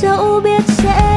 dẫu biết sẽ